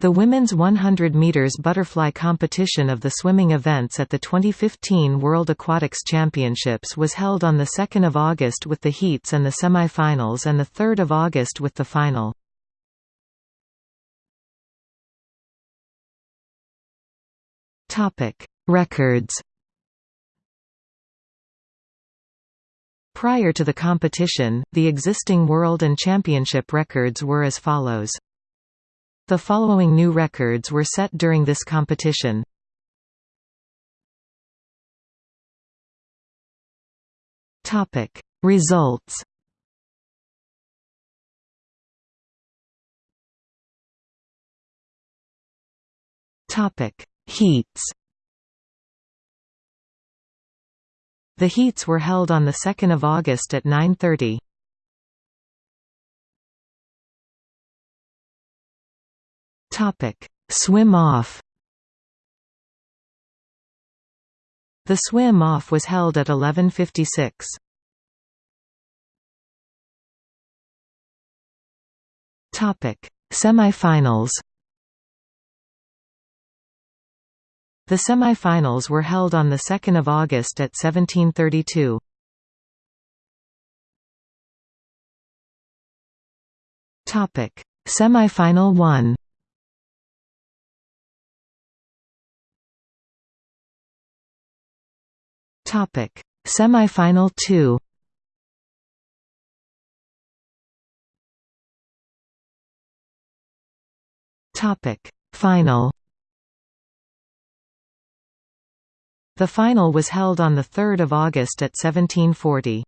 The women's 100 meters butterfly competition of the swimming events at the 2015 World Aquatics Championships was held on the 2nd of August with the heats and the semi-finals and the 3rd of August with the final. Topic: Records. Prior to the competition, the existing world and championship records were as follows. The following new records were set during this competition. Topic Results Topic Heats The heats were held on 2 August at 9.30. Topic: Swim off. The swim off was held at 11:56. Topic: Semifinals. The semifinals were held on the 2nd of August at 17:32. Topic: Semifinal 1. Topic: Semifinal 2. Topic: Final. The final was held on 3 August at 1740.